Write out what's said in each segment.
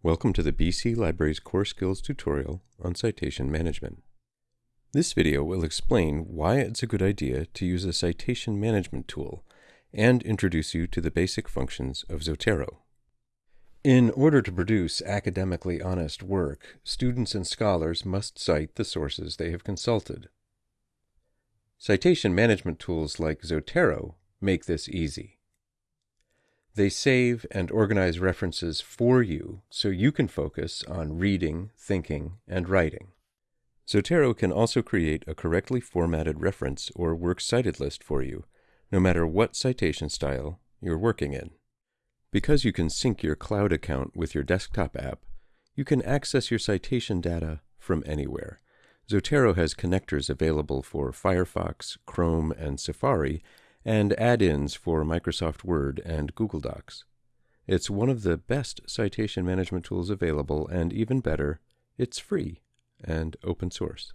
Welcome to the BC Libraries Core Skills tutorial on citation management. This video will explain why it's a good idea to use a citation management tool and introduce you to the basic functions of Zotero. In order to produce academically honest work, students and scholars must cite the sources they have consulted. Citation management tools like Zotero make this easy. They save and organize references for you so you can focus on reading, thinking, and writing. Zotero can also create a correctly formatted reference or works cited list for you, no matter what citation style you're working in. Because you can sync your cloud account with your desktop app, you can access your citation data from anywhere. Zotero has connectors available for Firefox, Chrome, and Safari, and add-ins for Microsoft Word and Google Docs. It's one of the best citation management tools available, and even better, it's free and open source.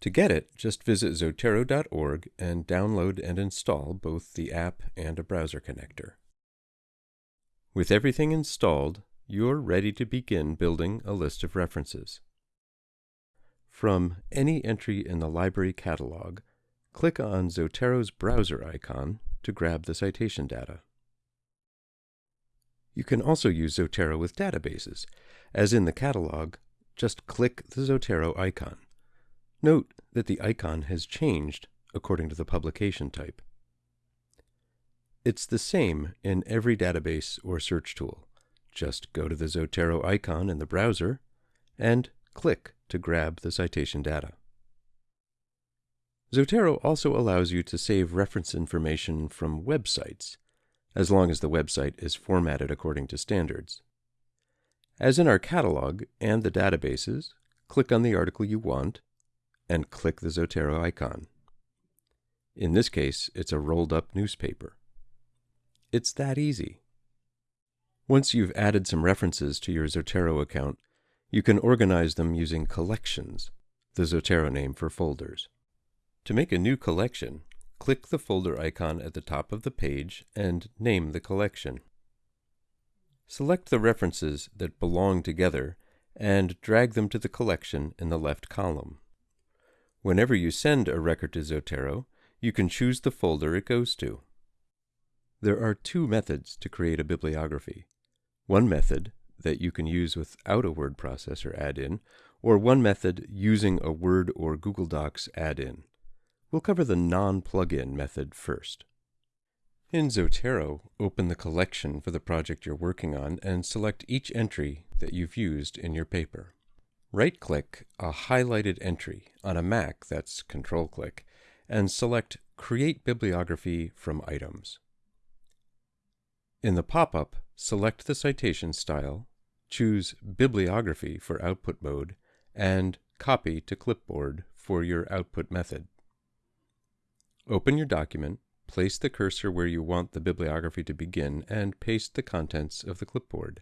To get it, just visit Zotero.org and download and install both the app and a browser connector. With everything installed, you're ready to begin building a list of references. From any entry in the library catalog, Click on Zotero's browser icon to grab the citation data. You can also use Zotero with databases. As in the catalog, just click the Zotero icon. Note that the icon has changed according to the publication type. It's the same in every database or search tool. Just go to the Zotero icon in the browser and click to grab the citation data. Zotero also allows you to save reference information from websites, as long as the website is formatted according to standards. As in our catalog and the databases, click on the article you want and click the Zotero icon. In this case, it's a rolled up newspaper. It's that easy. Once you've added some references to your Zotero account, you can organize them using collections, the Zotero name for folders. To make a new collection, click the folder icon at the top of the page and name the collection. Select the references that belong together and drag them to the collection in the left column. Whenever you send a record to Zotero, you can choose the folder it goes to. There are two methods to create a bibliography. One method that you can use without a word processor add-in, or one method using a Word or Google Docs add-in. We'll cover the non-plugin method first. In Zotero, open the collection for the project you're working on and select each entry that you've used in your paper. Right-click a highlighted entry on a Mac, that's Control-click, and select Create Bibliography from Items. In the pop-up, select the citation style, choose Bibliography for output mode, and Copy to Clipboard for your output method. Open your document, place the cursor where you want the bibliography to begin, and paste the contents of the clipboard.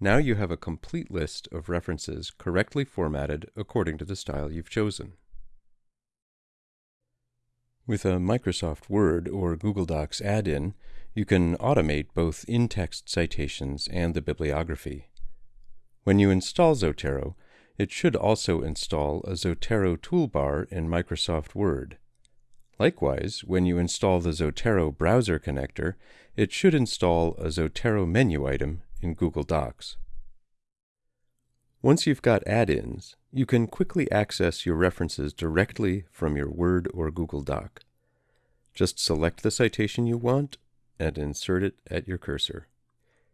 Now you have a complete list of references correctly formatted according to the style you've chosen. With a Microsoft Word or Google Docs add-in, you can automate both in-text citations and the bibliography. When you install Zotero, it should also install a Zotero toolbar in Microsoft Word. Likewise, when you install the Zotero browser connector, it should install a Zotero menu item in Google Docs. Once you've got add-ins, you can quickly access your references directly from your Word or Google Doc. Just select the citation you want and insert it at your cursor.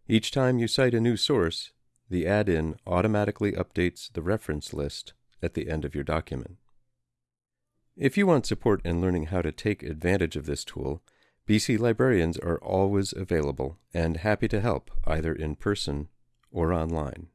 Each time you cite a new source, the add-in automatically updates the reference list at the end of your document. If you want support in learning how to take advantage of this tool, BC librarians are always available and happy to help either in person or online.